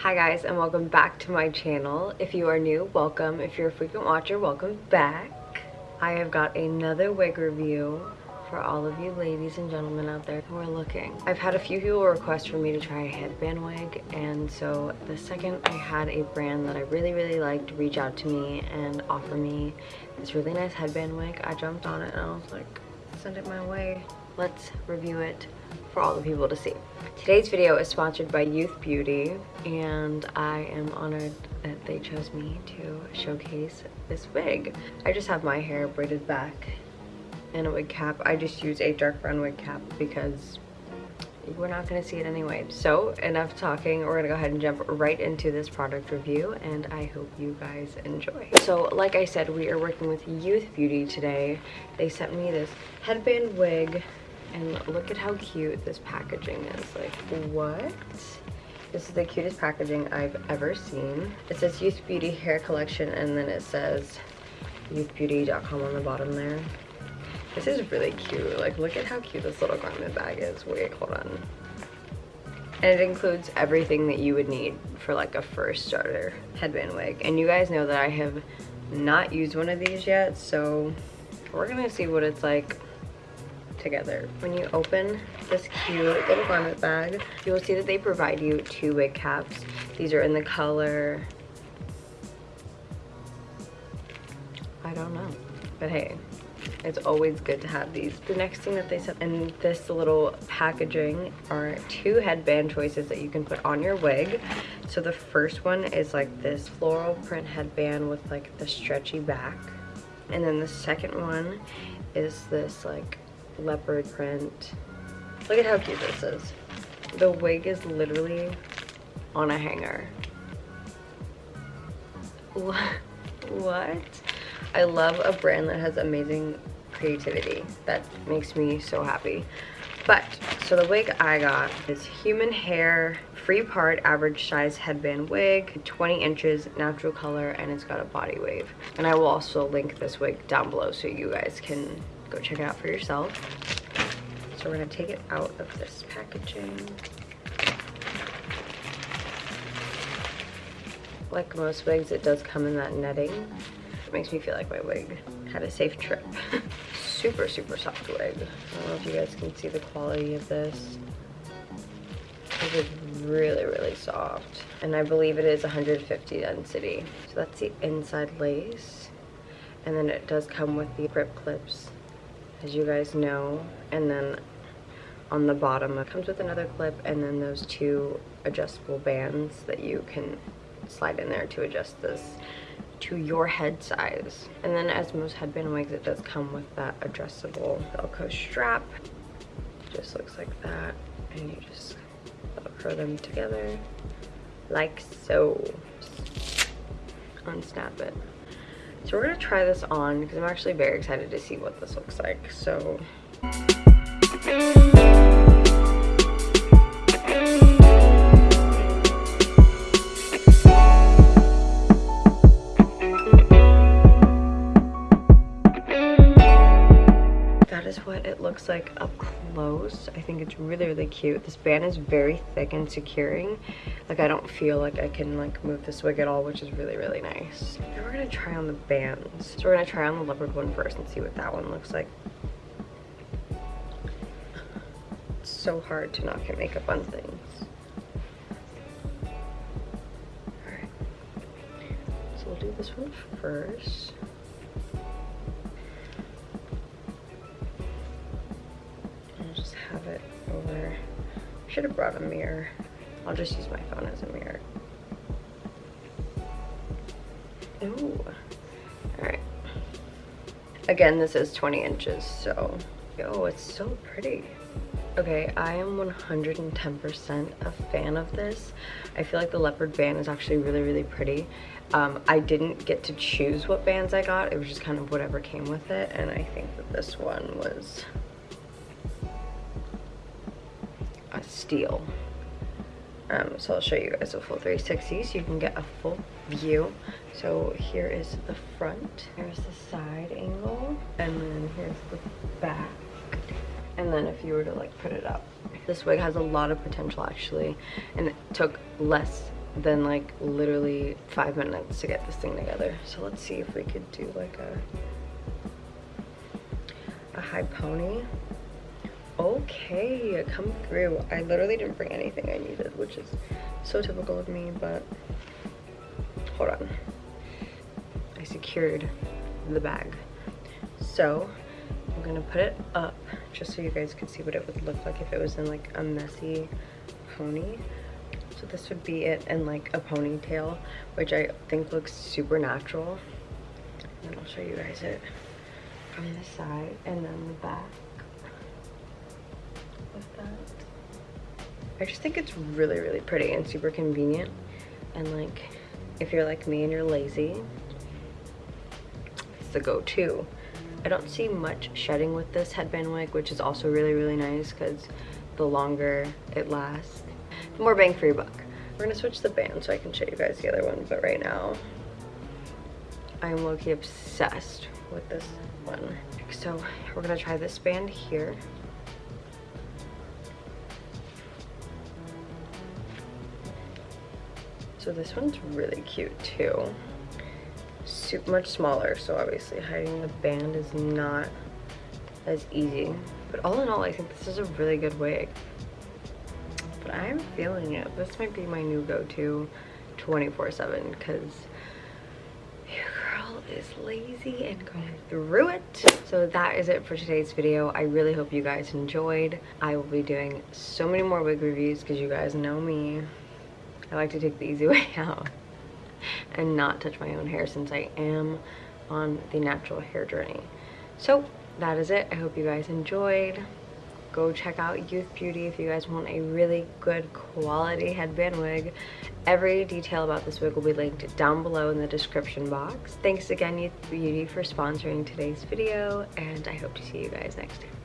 Hi guys and welcome back to my channel. If you are new, welcome. If you're a frequent watcher, welcome back. I have got another wig review for all of you ladies and gentlemen out there who are looking. I've had a few people request for me to try a headband wig and so the second I had a brand that I really really liked reach out to me and offer me this really nice headband wig, I jumped on it and I was like, send it my way. Let's review it for all the people to see. Today's video is sponsored by Youth Beauty and I am honored that they chose me to showcase this wig. I just have my hair braided back in a wig cap. I just use a dark brown wig cap because we're not going to see it anyway. So enough talking, we're going to go ahead and jump right into this product review and I hope you guys enjoy. So like I said, we are working with Youth Beauty today. They sent me this headband wig and look at how cute this packaging is. Like, what? This is the cutest packaging I've ever seen. It says Youth Beauty Hair Collection and then it says youthbeauty.com on the bottom there. This is really cute. Like, look at how cute this little garment bag is. Wait, hold on. And it includes everything that you would need for like a first starter headband wig. And you guys know that I have not used one of these yet, so we're gonna see what it's like together. When you open this cute little garment bag, you will see that they provide you two wig caps. These are in the color, I don't know, but hey, it's always good to have these. The next thing that they sent in this little packaging are two headband choices that you can put on your wig. So the first one is like this floral print headband with like the stretchy back. And then the second one is this like leopard print. Look at how cute this is. The wig is literally on a hanger. What? I love a brand that has amazing creativity. That makes me so happy. But, so the wig I got is human hair, free part, average size headband wig, 20 inches, natural color, and it's got a body wave. And I will also link this wig down below so you guys can go check it out for yourself. So we're gonna take it out of this packaging. Like most wigs, it does come in that netting. It makes me feel like my wig had a safe trip. super, super soft wig. I don't know if you guys can see the quality of this. It is really, really soft. And I believe it is 150 density. So that's the inside lace. And then it does come with the grip clips as you guys know. And then on the bottom it comes with another clip and then those two adjustable bands that you can slide in there to adjust this to your head size. And then as most headband wigs, it does come with that adjustable Velcro strap. Just looks like that. And you just Velcro them together like so. Unsnap it. So we're gonna try this on because I'm actually very excited to see what this looks like. So. That is what it looks like up close. I think it's really, really cute. This band is very thick and securing. Like I don't feel like I can like move this wig at all, which is really, really nice. Now we're gonna try on the bands. So we're gonna try on the leopard one first and see what that one looks like. It's so hard to not get makeup on things. So we'll do this one first. Have it over. Should have brought a mirror. I'll just use my phone as a mirror. Ooh. Alright. Again, this is 20 inches, so... Oh, it's so pretty. Okay, I am 110% a fan of this. I feel like the leopard band is actually really, really pretty. Um, I didn't get to choose what bands I got. It was just kind of whatever came with it. And I think that this one was a steal. Um, so I'll show you guys a full 360 so you can get a full view. So here is the front, here's the side angle, and then here's the back. And then if you were to like put it up, this wig has a lot of potential actually, and it took less than like literally five minutes to get this thing together. So let's see if we could do like a, a high pony. Okay, come through. I literally didn't bring anything I needed, which is so typical of me, but hold on. I secured the bag. So I'm gonna put it up just so you guys could see what it would look like if it was in like a messy pony. So this would be it in like a ponytail, which I think looks super natural. And I'll show you guys it from the side and then the back. With that. I just think it's really, really pretty and super convenient. And like, if you're like me and you're lazy, it's the go-to. I don't see much shedding with this headband wig, which is also really, really nice because the longer it lasts, the more bang for your buck. We're gonna switch the band so I can show you guys the other one, but right now, I'm low-key obsessed with this one. So we're gonna try this band here. So this one's really cute too. Super much smaller, so obviously hiding the band is not as easy. But all in all, I think this is a really good wig. But I'm feeling it. This might be my new go-to 24-7 because is lazy and going through it. So that is it for today's video. I really hope you guys enjoyed. I will be doing so many more wig reviews because you guys know me. I like to take the easy way out and not touch my own hair since I am on the natural hair journey. So that is it. I hope you guys enjoyed. Go check out Youth Beauty if you guys want a really good quality headband wig. Every detail about this wig will be linked down below in the description box. Thanks again Youth Beauty for sponsoring today's video and I hope to see you guys next time.